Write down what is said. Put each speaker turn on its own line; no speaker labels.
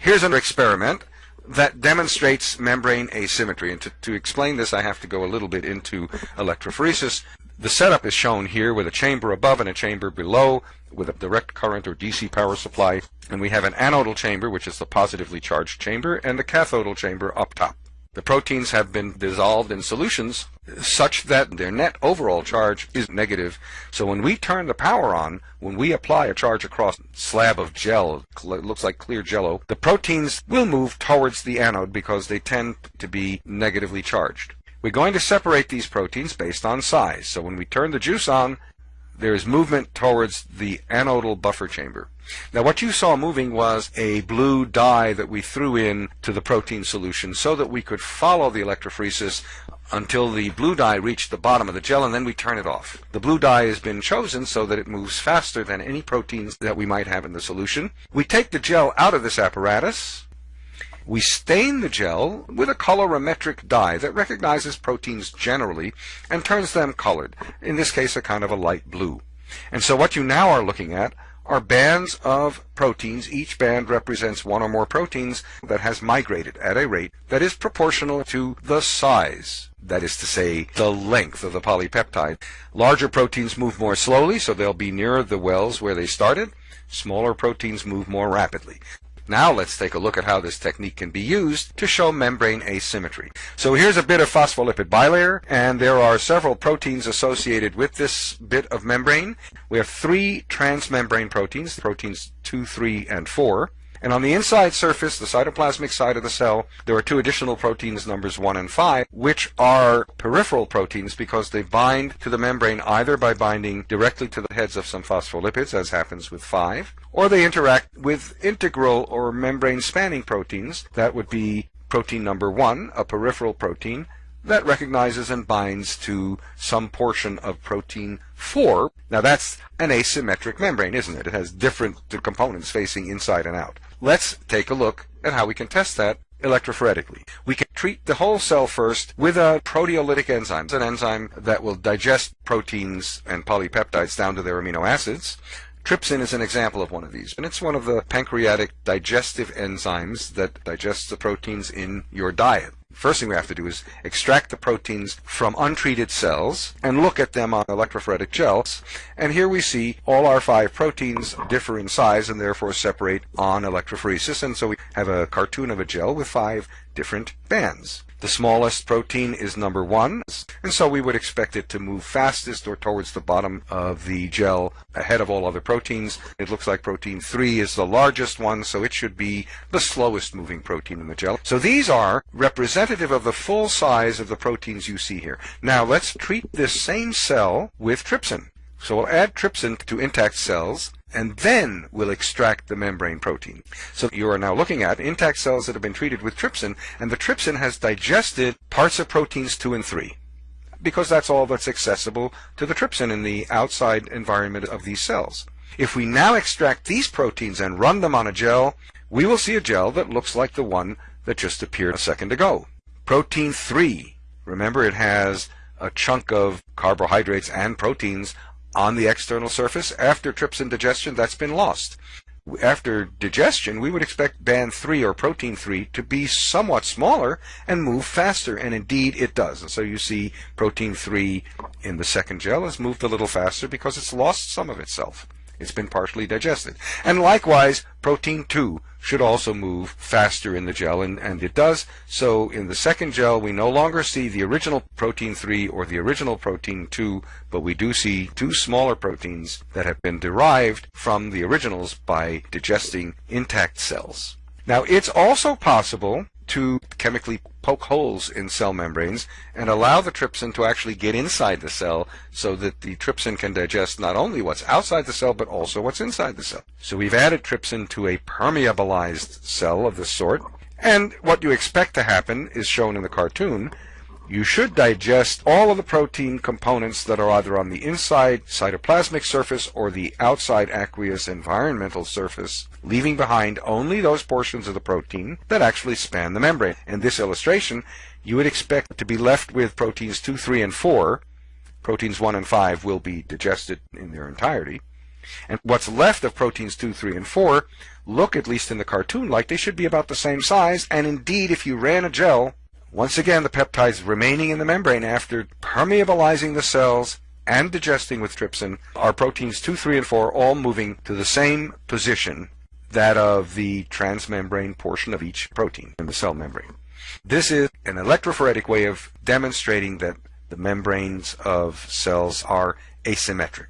Here's an experiment that demonstrates membrane asymmetry. And to, to explain this, I have to go a little bit into electrophoresis. The setup is shown here with a chamber above and a chamber below with a direct current or DC power supply. And we have an anodal chamber, which is the positively charged chamber, and a cathodal chamber up top. The proteins have been dissolved in solutions such that their net overall charge is negative. So when we turn the power on, when we apply a charge across a slab of gel, looks like clear jello, the proteins will move towards the anode because they tend to be negatively charged. We're going to separate these proteins based on size. So when we turn the juice on, there is movement towards the anodal buffer chamber. Now what you saw moving was a blue dye that we threw in to the protein solution so that we could follow the electrophoresis until the blue dye reached the bottom of the gel and then we turn it off. The blue dye has been chosen so that it moves faster than any proteins that we might have in the solution. We take the gel out of this apparatus we stain the gel with a colorimetric dye that recognizes proteins generally and turns them colored, in this case a kind of a light blue. And so what you now are looking at are bands of proteins. Each band represents one or more proteins that has migrated at a rate that is proportional to the size. That is to say, the length of the polypeptide. Larger proteins move more slowly, so they'll be nearer the wells where they started. Smaller proteins move more rapidly. Now let's take a look at how this technique can be used to show membrane asymmetry. So here's a bit of phospholipid bilayer, and there are several proteins associated with this bit of membrane. We have three transmembrane proteins, proteins 2, 3, and 4. And on the inside surface, the cytoplasmic side of the cell, there are two additional proteins, numbers 1 and 5, which are peripheral proteins because they bind to the membrane either by binding directly to the heads of some phospholipids, as happens with 5, or they interact with integral or membrane spanning proteins. That would be protein number 1, a peripheral protein, that recognizes and binds to some portion of protein 4. Now that's an asymmetric membrane, isn't it? It has different components facing inside and out. Let's take a look at how we can test that electrophoretically. We can treat the whole cell first with a proteolytic enzyme, an enzyme that will digest proteins and polypeptides down to their amino acids. Trypsin is an example of one of these, and it's one of the pancreatic digestive enzymes that digests the proteins in your diet. First thing we have to do is extract the proteins from untreated cells and look at them on electrophoretic gels. And here we see all our five proteins differ in size and therefore separate on electrophoresis. And so we have a cartoon of a gel with five different bands. The smallest protein is number one, and so we would expect it to move fastest or towards the bottom of the gel ahead of all other proteins. It looks like protein 3 is the largest one, so it should be the slowest moving protein in the gel. So these are representative of the full size of the proteins you see here. Now let's treat this same cell with trypsin. So we'll add trypsin to intact cells and then we'll extract the membrane protein. So you are now looking at intact cells that have been treated with trypsin, and the trypsin has digested parts of proteins 2 and 3 because that's all that's accessible to the trypsin in the outside environment of these cells. If we now extract these proteins and run them on a gel, we will see a gel that looks like the one that just appeared a second ago. Protein 3, remember it has a chunk of carbohydrates and proteins on the external surface. After trypsin digestion, that's been lost. After digestion, we would expect band 3 or protein 3 to be somewhat smaller and move faster, and indeed it does. And so you see protein 3 in the second gel has moved a little faster because it's lost some of itself. It's been partially digested. And likewise, protein 2 should also move faster in the gel, and, and it does. So in the second gel, we no longer see the original protein 3 or the original protein 2, but we do see two smaller proteins that have been derived from the originals by digesting intact cells. Now, it's also possible to chemically poke holes in cell membranes and allow the trypsin to actually get inside the cell so that the trypsin can digest not only what's outside the cell but also what's inside the cell. So we've added trypsin to a permeabilized cell of this sort and what you expect to happen is shown in the cartoon you should digest all of the protein components that are either on the inside cytoplasmic surface or the outside aqueous environmental surface, leaving behind only those portions of the protein that actually span the membrane. In this illustration, you would expect to be left with proteins 2, 3, and 4. Proteins 1 and 5 will be digested in their entirety. And what's left of proteins 2, 3, and 4 look, at least in the cartoon, like they should be about the same size. And indeed, if you ran a gel, once again, the peptides remaining in the membrane after permeabilizing the cells and digesting with trypsin are proteins 2, 3, and 4 all moving to the same position, that of the transmembrane portion of each protein in the cell membrane. This is an electrophoretic way of demonstrating that the membranes of cells are asymmetric.